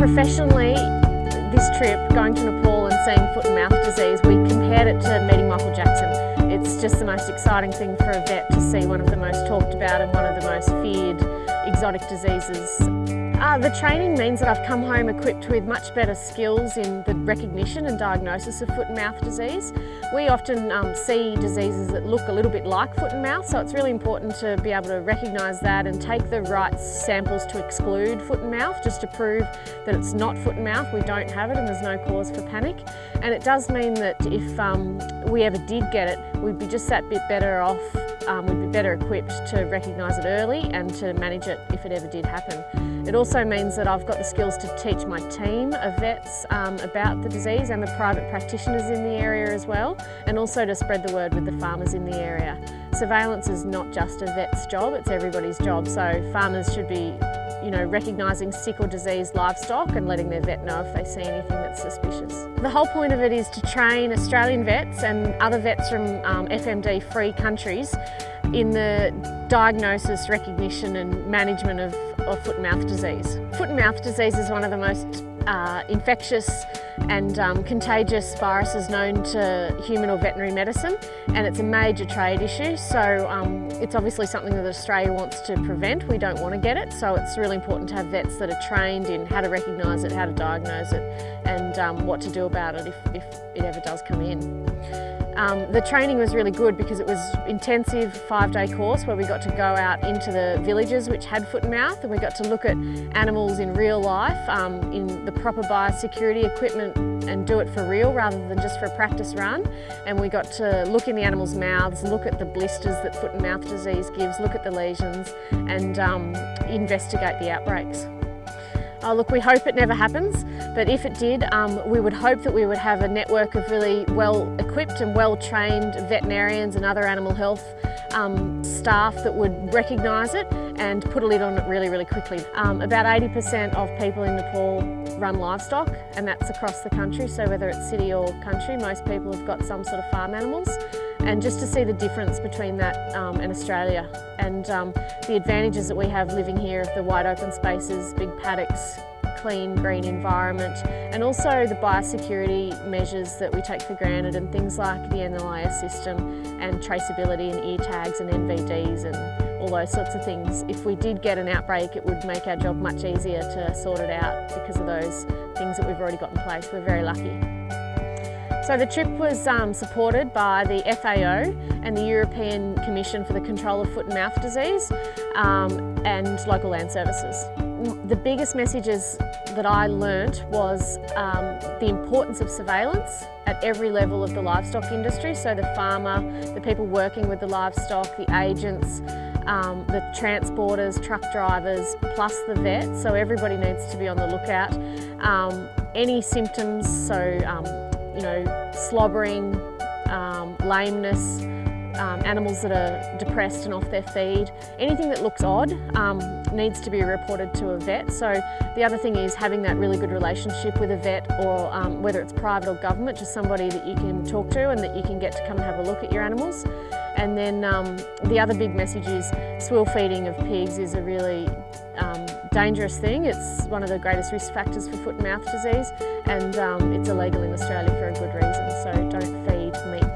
Professionally, this trip, going to Nepal and seeing foot and mouth disease, we compared it to meeting Michael Jackson. It's just the most exciting thing for a vet to see one of the most talked about and one of the most feared exotic diseases uh, the training means that I've come home equipped with much better skills in the recognition and diagnosis of foot and mouth disease. We often um, see diseases that look a little bit like foot and mouth, so it's really important to be able to recognise that and take the right samples to exclude foot and mouth, just to prove that it's not foot and mouth, we don't have it and there's no cause for panic. And it does mean that if um, we ever did get it, we'd be just that bit better off um, we'd be better equipped to recognise it early and to manage it if it ever did happen. It also means that I've got the skills to teach my team of vets um, about the disease and the private practitioners in the area as well and also to spread the word with the farmers in the area. Surveillance is not just a vet's job, it's everybody's job so farmers should be you know, recognising sick or diseased livestock and letting their vet know if they see anything that's suspicious. The whole point of it is to train Australian vets and other vets from um, FMD-free countries in the diagnosis, recognition and management of, of foot and mouth disease. Foot and mouth disease is one of the most uh, infectious and um, contagious viruses known to human or veterinary medicine and it's a major trade issue so um, it's obviously something that Australia wants to prevent. We don't want to get it so it's really important to have vets that are trained in how to recognise it, how to diagnose it and um, what to do about it if, if it ever does come in. Um, the training was really good because it was intensive five-day course where we got to go out into the villages which had foot and mouth and we got to look at animals in real life um, in the proper biosecurity equipment and do it for real rather than just for a practice run and we got to look in the animals' mouths, look at the blisters that foot and mouth disease gives, look at the lesions and um, investigate the outbreaks. Oh, look, we hope it never happens, but if it did, um, we would hope that we would have a network of really well-equipped and well-trained veterinarians and other animal health um, staff that would recognise it and put a lid on it really, really quickly. Um, about 80% of people in Nepal run livestock and that's across the country, so whether it's city or country, most people have got some sort of farm animals and just to see the difference between that um, and Australia and um, the advantages that we have living here of the wide open spaces, big paddocks, clean green environment and also the biosecurity measures that we take for granted and things like the NLIS system and traceability and ear tags and NVDs and all those sorts of things. If we did get an outbreak it would make our job much easier to sort it out because of those things that we've already got in place. We're very lucky. So the trip was um, supported by the FAO and the European Commission for the Control of Foot and Mouth Disease um, and local land services. The biggest messages that I learnt was um, the importance of surveillance at every level of the livestock industry, so the farmer, the people working with the livestock, the agents, um, the transporters, truck drivers, plus the vet, so everybody needs to be on the lookout. Um, any symptoms, so um, you know, slobbering, um, lameness, um, animals that are depressed and off their feed. Anything that looks odd um, needs to be reported to a vet. So the other thing is having that really good relationship with a vet or um, whether it's private or government, just somebody that you can talk to and that you can get to come and have a look at your animals. And then um, the other big message is swill feeding of pigs is a really um, dangerous thing. It's one of the greatest risk factors for foot and mouth disease and um, it's illegal in Australia for a good reason, so don't feed meat.